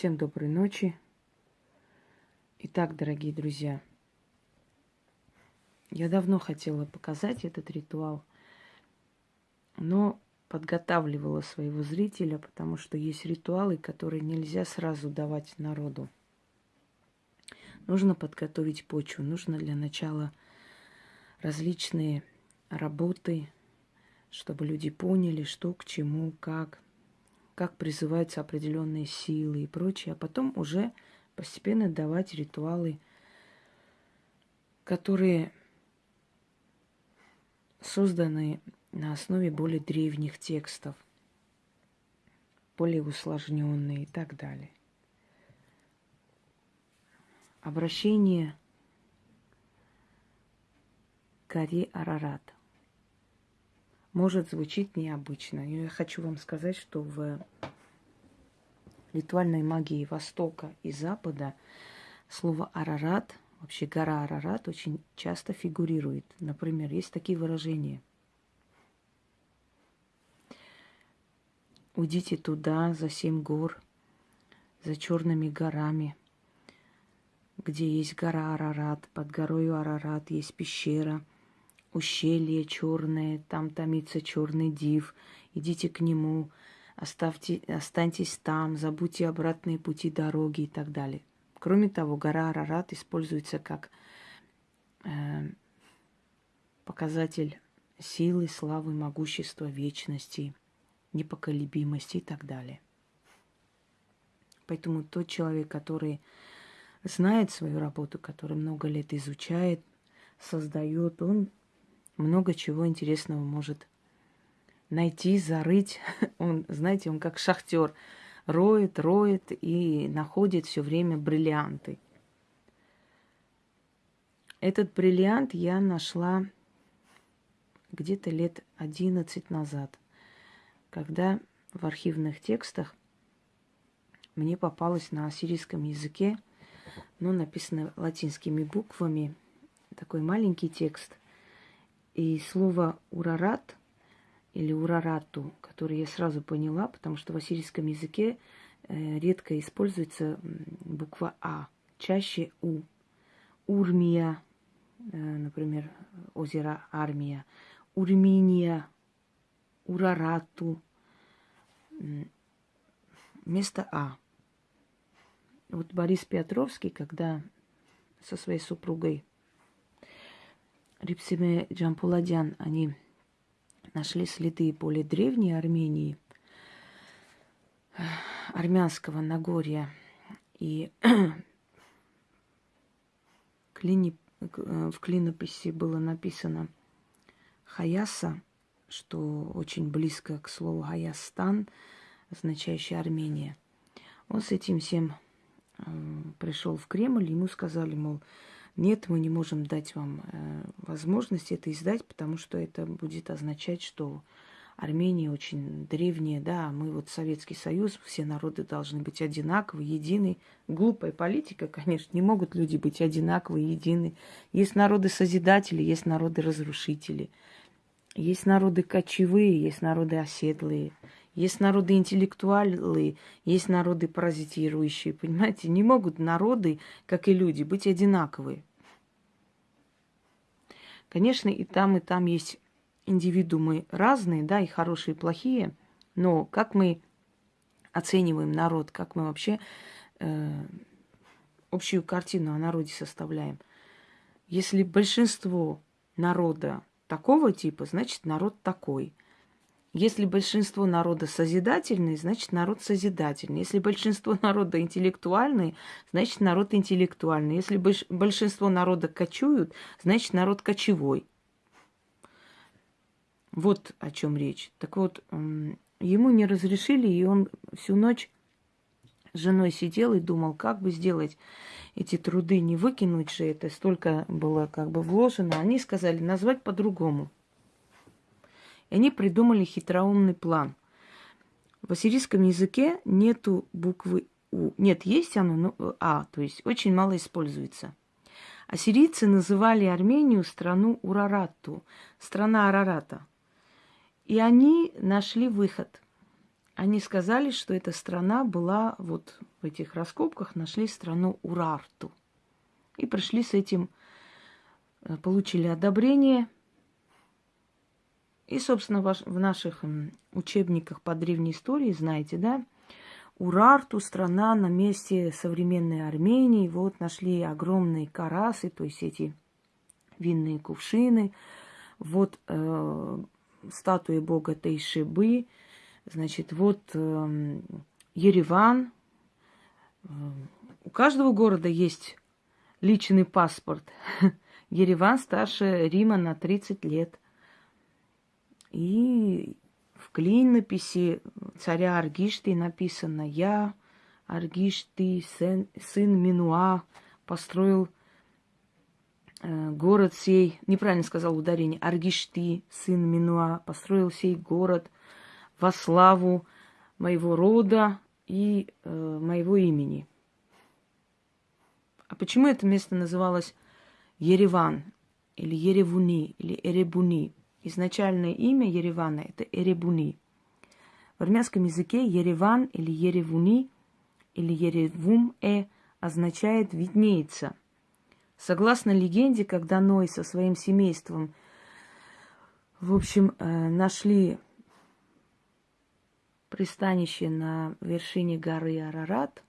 Всем доброй ночи. Итак, дорогие друзья, я давно хотела показать этот ритуал, но подготавливала своего зрителя, потому что есть ритуалы, которые нельзя сразу давать народу. Нужно подготовить почву, нужно для начала различные работы, чтобы люди поняли, что к чему, как, как призываются определенные силы и прочее, а потом уже постепенно давать ритуалы, которые созданы на основе более древних текстов, более усложненные и так далее. Обращение к горе Арарат может звучить необычно. Но я хочу вам сказать, что в ритуальной магии Востока и Запада слово Арарат, вообще гора Арарат, очень часто фигурирует. Например, есть такие выражения. Уйдите туда, за семь гор, за черными горами, где есть гора Арарат, под горой Арарат есть пещера, ущелье черное, там томится черный див. Идите к нему, оставьте, останьтесь там, забудьте обратные пути дороги и так далее. Кроме того, гора Арарат используется как э, показатель силы, славы, могущества, вечности, непоколебимости и так далее. Поэтому тот человек, который знает свою работу, который много лет изучает, создает, он много чего интересного может найти, зарыть. Он, знаете, он как шахтер роет, роет и находит все время бриллианты. Этот бриллиант я нашла где-то лет 11 назад, когда в архивных текстах мне попалось на ассирийском языке, но написано латинскими буквами, такой маленький текст. И слово «урарат» или «урарату», которое я сразу поняла, потому что в ассирийском языке э, редко используется буква «а», чаще «у». Урмия, э, например, озеро Армия, Урминия, Урарату, вместо «а». Вот Борис Петровский, когда со своей супругой Рипсиме Джампуладян, они нашли следы более древней Армении, армянского Нагорья. И в клинописи было написано Хаяса, что очень близко к слову Хаястан, означающий Армения. Он с этим всем э, пришел в Кремль, ему сказали, мол, нет, мы не можем дать вам э, возможность это издать, потому что это будет означать, что Армения очень древняя, да, а мы вот Советский Союз, все народы должны быть одинаковы, едины. Глупая политика, конечно, не могут люди быть одинаковы, едины. Есть народы-созидатели, есть народы-разрушители. Есть народы кочевые, есть народы оседлые. Есть народы интеллектуалы, есть народы паразитирующие, понимаете? Не могут народы, как и люди, быть одинаковые. Конечно, и там, и там есть индивидуумы разные, да, и хорошие, и плохие, но как мы оцениваем народ, как мы вообще э, общую картину о народе составляем. Если большинство народа такого типа, значит народ такой. Если большинство народа созидательный, значит народ созидательный. Если большинство народа интеллектуальный, значит народ интеллектуальный. Если большинство народа кочуют, значит народ кочевой. Вот о чем речь. Так вот, ему не разрешили, и он всю ночь с женой сидел и думал, как бы сделать эти труды, не выкинуть же это, столько было как бы вложено. Они сказали назвать по-другому – и они придумали хитроумный план. В ассирийском языке нету буквы У. Нет, есть оно, но А, то есть очень мало используется. Ассирийцы называли Армению страну Урарату, страна Арарата. И они нашли выход. они сказали, что эта страна была вот в этих раскопках, нашли страну Урарту. И пришли с этим, э, получили одобрение. И, собственно, в наших учебниках по древней истории, знаете, да, Урарту, страна на месте современной Армении. Вот нашли огромные карасы, то есть эти винные кувшины. Вот э, статуи бога Тейшибы. Значит, вот э, Ереван. Э, у каждого города есть личный паспорт. Ереван старше Рима на 30 лет. И в клинописи царя Аргишты написано «Я, Аргишты, сын, сын Минуа, построил э, город сей», неправильно сказал ударение, Аргишты, сын Минуа, построил сей город во славу моего рода и э, моего имени. А почему это место называлось Ереван или Еревуни или Эребуни? Изначальное имя Еревана – это Эребуни. В армянском языке Ереван или Еревуни или Еревум-э означает «виднеется». Согласно легенде, когда Ной со своим семейством, в общем, э, нашли пристанище на вершине горы Арарат,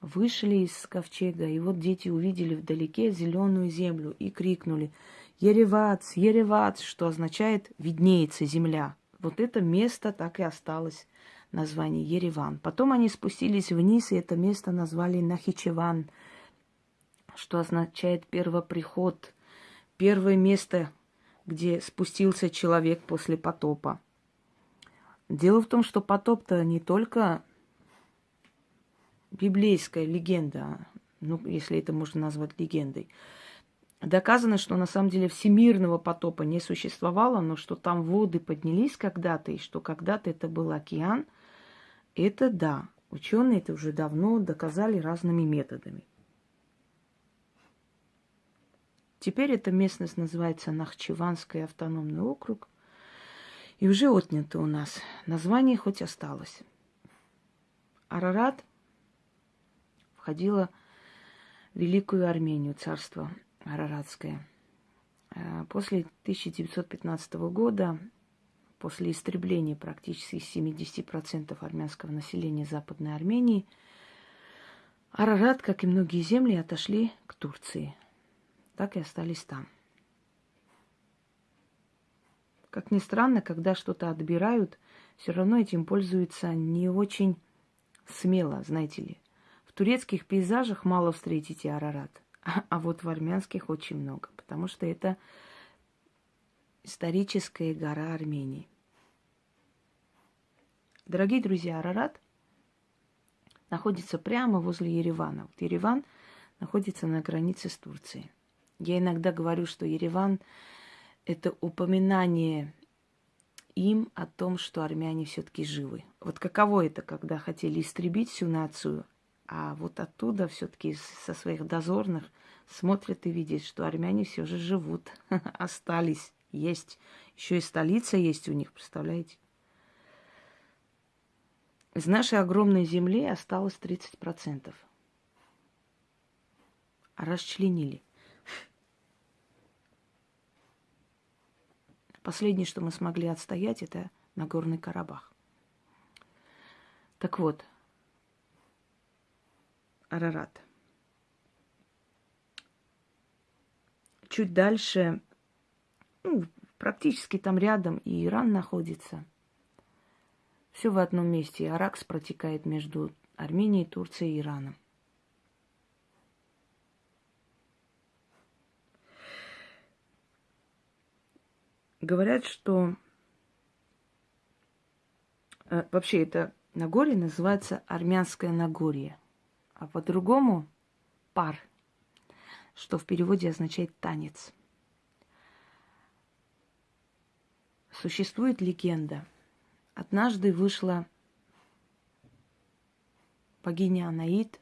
вышли из ковчега, и вот дети увидели вдалеке зеленую землю и крикнули – Еревац, Еревац, что означает «виднеется земля». Вот это место так и осталось название Ереван. Потом они спустились вниз, и это место назвали Нахичеван, что означает первоприход, первое место, где спустился человек после потопа. Дело в том, что потоп-то не только библейская легенда, ну, если это можно назвать легендой. Доказано, что на самом деле всемирного потопа не существовало, но что там воды поднялись когда-то, и что когда-то это был океан, это да. Ученые это уже давно доказали разными методами. Теперь эта местность называется Нахчеванский автономный округ. И уже отнято у нас. Название хоть осталось. Арарат входила в Великую Армению, царство Араратская. Э, после 1915 года, после истребления практически 70% армянского населения Западной Армении, Арарат, как и многие земли, отошли к Турции. Так и остались там. Как ни странно, когда что-то отбирают, все равно этим пользуются не очень смело, знаете ли. В турецких пейзажах мало встретите Арарат. А вот в армянских очень много, потому что это историческая гора Армении. Дорогие друзья, Арарат находится прямо возле Еревана. Вот Ереван находится на границе с Турцией. Я иногда говорю, что Ереван – это упоминание им о том, что армяне все-таки живы. Вот каково это, когда хотели истребить всю нацию, а вот оттуда все-таки со своих дозорных смотрят и видят, что армяне все же живут, остались, есть. Еще и столица есть у них, представляете? Из нашей огромной земли осталось 30%. Расчленили. Последнее, что мы смогли отстоять, это Нагорный Карабах. Так вот, Арарат. Чуть дальше, ну, практически там рядом и Иран находится. Все в одном месте. Аракс протекает между Арменией, Турцией и Ираном. Говорят, что э, вообще это Нагорье называется Армянское Нагорье а по-другому пар, что в переводе означает танец. Существует легенда. Однажды вышла богиня Анаид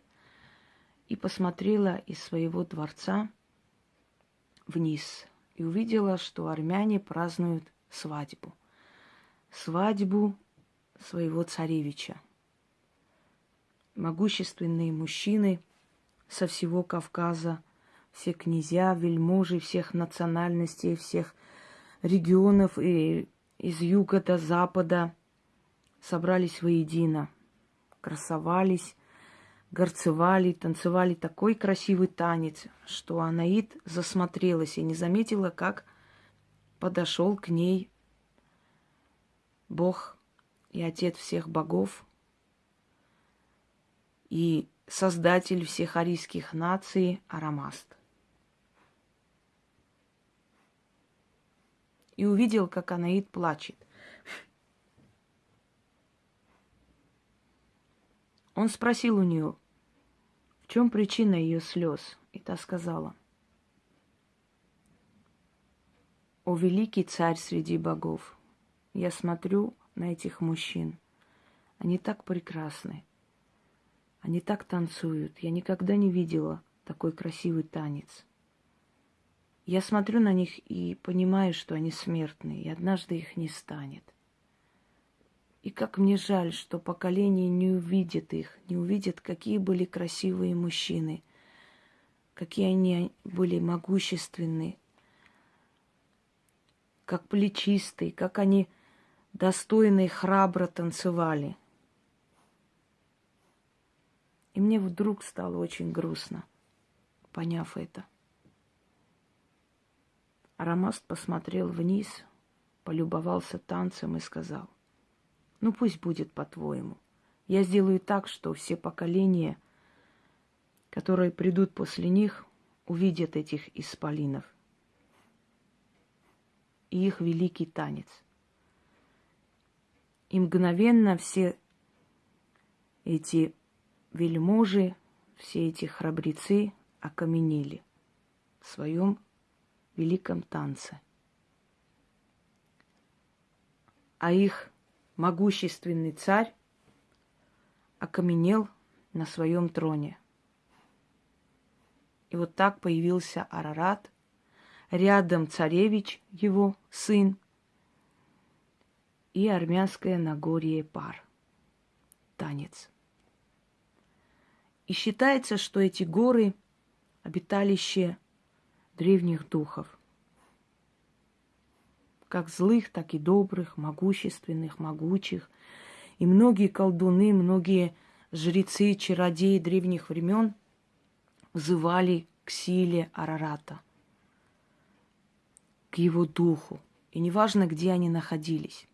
и посмотрела из своего дворца вниз и увидела, что армяне празднуют свадьбу. Свадьбу своего царевича. Могущественные мужчины со всего Кавказа, все князья, вельможи всех национальностей, всех регионов и из юга до запада собрались воедино, красовались, горцевали, танцевали такой красивый танец, что Анаид засмотрелась и не заметила, как подошел к ней Бог и Отец всех богов, и Создатель всех арийских наций Арамаст. И увидел, как Анаид плачет. Он спросил у нее, в чем причина ее слез, и та сказала, «О великий царь среди богов, я смотрю на этих мужчин. Они так прекрасны. Они так танцуют. Я никогда не видела такой красивый танец. Я смотрю на них и понимаю, что они смертные, и однажды их не станет. И как мне жаль, что поколение не увидит их, не увидит, какие были красивые мужчины, какие они были могущественные, как плечистые, как они достойно и храбро танцевали. И мне вдруг стало очень грустно, поняв это. Арамаст посмотрел вниз, полюбовался танцем и сказал, ну пусть будет по-твоему. Я сделаю так, что все поколения, которые придут после них, увидят этих исполинов и их великий танец – и мгновенно все эти вельможи, все эти храбрецы окаменели в своем великом танце. А их могущественный царь окаменел на своем троне. И вот так появился Арарат, рядом царевич, его сын, и армянское Нагорье пар. Танец. И считается, что эти горы – обиталище древних духов. Как злых, так и добрых, могущественных, могучих. И многие колдуны, многие жрецы, чародеи древних времен взывали к силе Арарата, к его духу. И неважно, где они находились.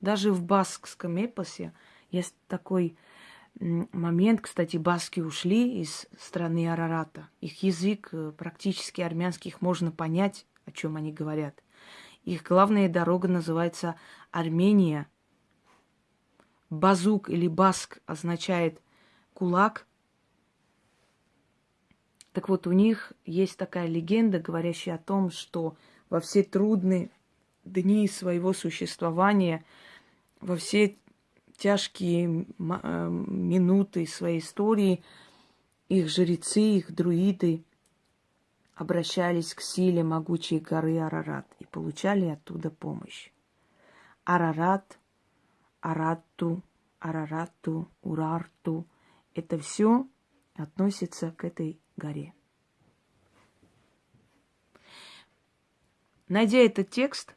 Даже в баскском эпосе есть такой момент, кстати, баски ушли из страны Арарата. Их язык э, практически армянских можно понять, о чем они говорят. Их главная дорога называется Армения. Базук или баск означает кулак. Так вот, у них есть такая легенда, говорящая о том, что во все трудные дни своего существования – во все тяжкие э, минуты своей истории их жрецы, их друиды обращались к силе могучей горы Арарат и получали оттуда помощь. Арарат, Аратту, Арарату, Урарту – это все относится к этой горе. Найдя этот текст,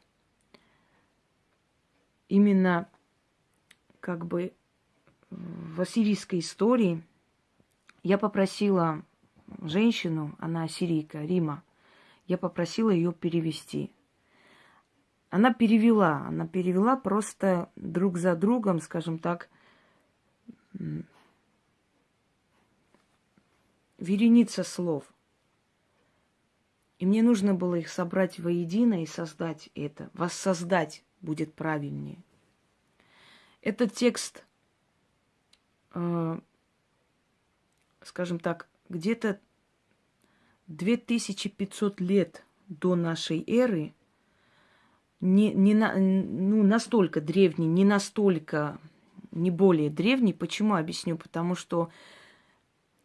именно как бы в ассирийской истории я попросила женщину, она ассирийка, Рима, я попросила ее перевести. Она перевела, она перевела просто друг за другом, скажем так, вереница слов. И мне нужно было их собрать воедино и создать это, воссоздать будет правильнее. Этот текст, э, скажем так, где-то 2500 лет до нашей эры, не, не на, ну, настолько древний, не настолько, не более древний. Почему объясню? Потому что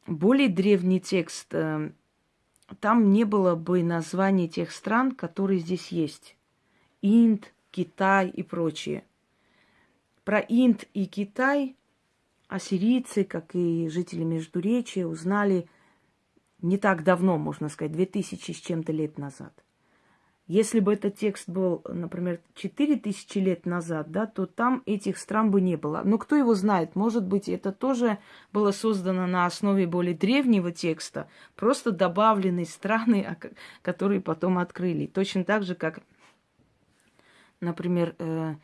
более древний текст, э, там не было бы названий тех стран, которые здесь есть. Инд, Китай и прочее. Про Инд и Китай ассирийцы, как и жители Междуречия, узнали не так давно, можно сказать, 2000 с чем-то лет назад. Если бы этот текст был, например, 4000 лет назад, да, то там этих стран бы не было. Но кто его знает, может быть, это тоже было создано на основе более древнего текста, просто добавленные страны, которые потом открыли. Точно так же, как, например, э,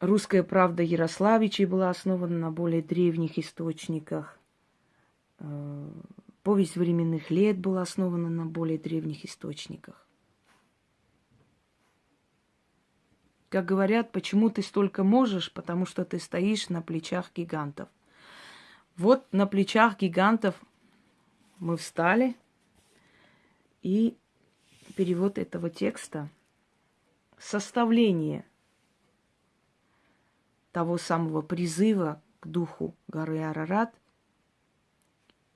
русская правда Ярославичей была основана на более древних источниках. Э, Повесть временных лет была основана на более древних источниках. Как говорят, почему ты столько можешь, потому что ты стоишь на плечах гигантов. Вот на плечах гигантов мы встали, и перевод этого текста, составление того самого призыва к духу горы Арарат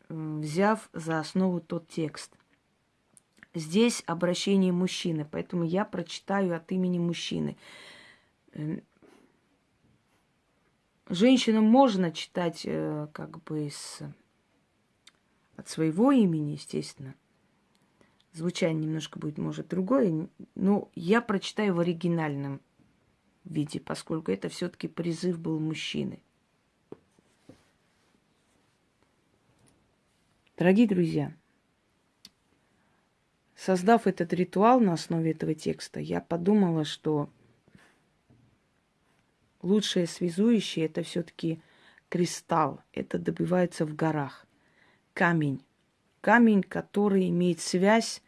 взяв за основу тот текст. Здесь обращение мужчины, поэтому я прочитаю от имени мужчины. Эм, женщинам можно читать э, как бы с, от своего имени, естественно. Звучание немножко будет, может, другое, но я прочитаю в оригинальном виде, поскольку это все-таки призыв был мужчины. Дорогие друзья, создав этот ритуал на основе этого текста, я подумала, что лучшее связующее это все-таки кристалл. Это добивается в горах. Камень. Камень, который имеет связь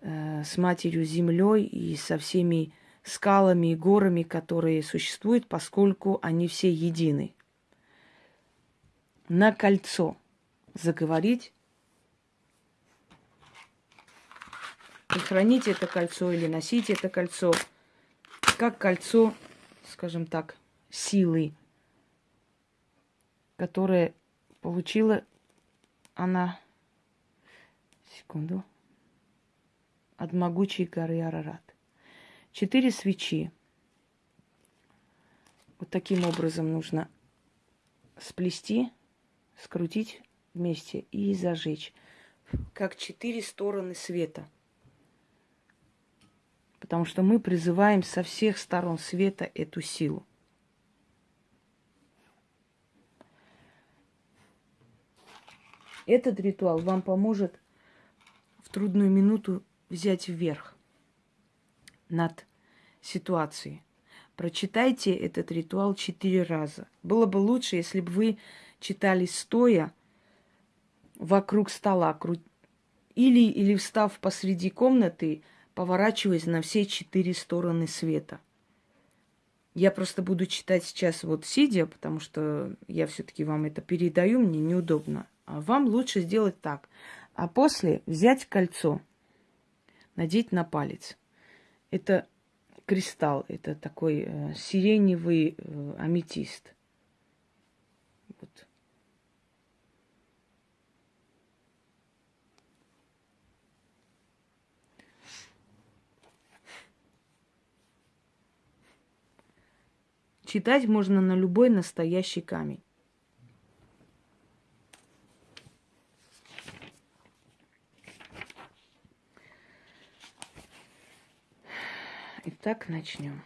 э, с матерью землей и со всеми скалами и горами, которые существуют, поскольку они все едины. На кольцо заговорить и хранить это кольцо или носить это кольцо как кольцо, скажем так, силы, которое получила она, секунду, от могучей горы Арарат. Четыре свечи. Вот таким образом нужно сплести, скрутить вместе и зажечь, как четыре стороны света. Потому что мы призываем со всех сторон света эту силу. Этот ритуал вам поможет в трудную минуту взять вверх над ситуацией. Прочитайте этот ритуал четыре раза. Было бы лучше, если бы вы читали стоя, вокруг стола или, или встав посреди комнаты, поворачиваясь на все четыре стороны света. Я просто буду читать сейчас вот сидя, потому что я все-таки вам это передаю, мне неудобно. А вам лучше сделать так. А после взять кольцо, надеть на палец. Это кристалл, это такой э, сиреневый э, аметист. Вот. Читать можно на любой настоящий камень. Итак, начнем.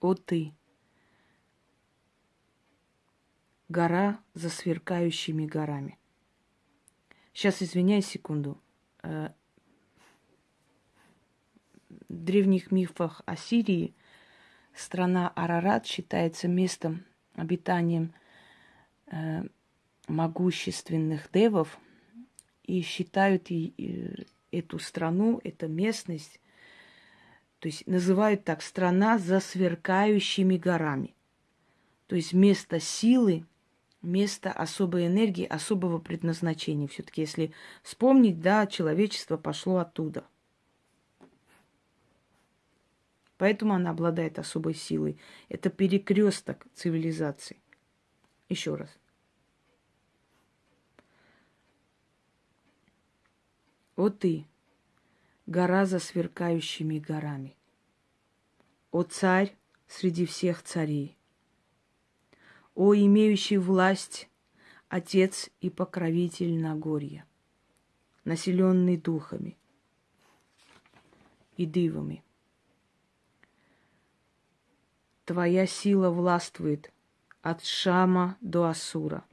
О ты, гора за сверкающими горами. Сейчас, извиняюсь секунду. Э, древних мифах о Сирии страна Арарат считается местом обитанием э, могущественных девов и считают и, и эту страну, эту местность, то есть называют так страна за сверкающими горами. То есть место силы, место особой энергии, особого предназначения. Все-таки, если вспомнить, да, человечество пошло оттуда. Поэтому она обладает особой силой. Это перекресток цивилизации. Еще раз. Вот ты, гора за сверкающими горами. О царь среди всех царей, о имеющий власть, отец и покровитель Нагорья, населенный духами и дивами. Твоя сила властвует от Шама до Асура,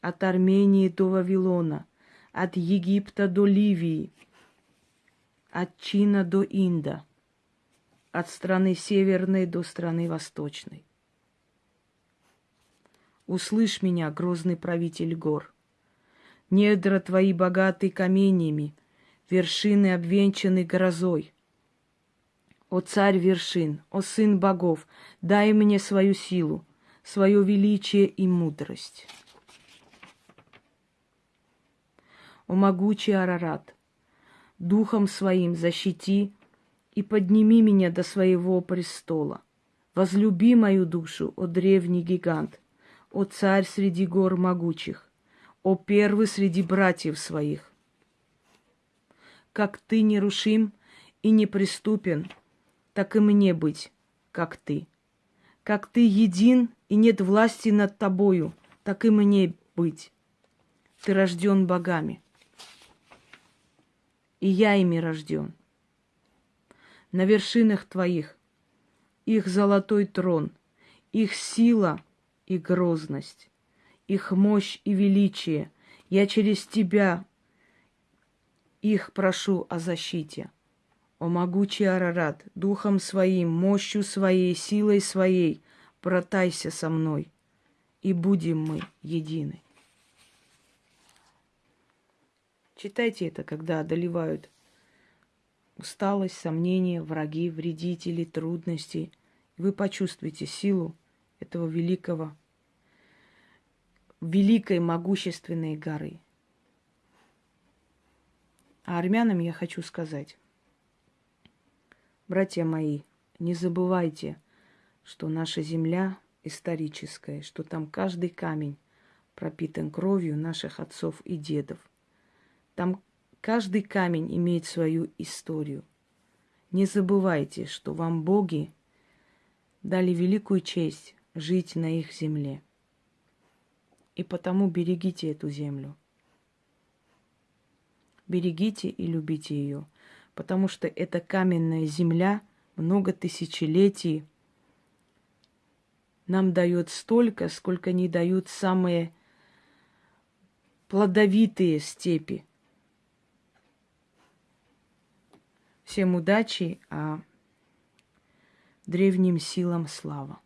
от Армении до Вавилона, от Египта до Ливии, от Чина до Инда, от страны северной до страны восточной. Услышь меня, грозный правитель гор. Недра твои богаты каменьями, вершины обвенчаны грозой. О царь вершин, о сын богов, дай мне свою силу, свое величие и мудрость. О могучий Арарат, духом своим защити и подними меня до своего престола. Возлюби мою душу, о древний гигант, о царь среди гор могучих, о первый среди братьев своих. Как ты нерушим и неприступен, так и мне быть, как ты. Как ты един и нет власти над тобою, так и мне быть. Ты рожден богами, и я ими рожден. На вершинах твоих их золотой трон, их сила и грозность, их мощь и величие. Я через тебя их прошу о защите. О могучий Арарат, духом своим, мощью своей, силой своей, протайся со мной, и будем мы едины. Читайте это, когда одолевают усталость, сомнения, враги, вредители, трудности. Вы почувствуете силу этого великого, великой могущественной горы. А армянам я хочу сказать, Братья мои, не забывайте, что наша земля историческая, что там каждый камень пропитан кровью наших отцов и дедов. Там каждый камень имеет свою историю. Не забывайте, что вам боги дали великую честь жить на их земле. И потому берегите эту землю. Берегите и любите ее – потому что эта каменная земля много тысячелетий нам дает столько, сколько не дают самые плодовитые степи. Всем удачи, а древним силам слава.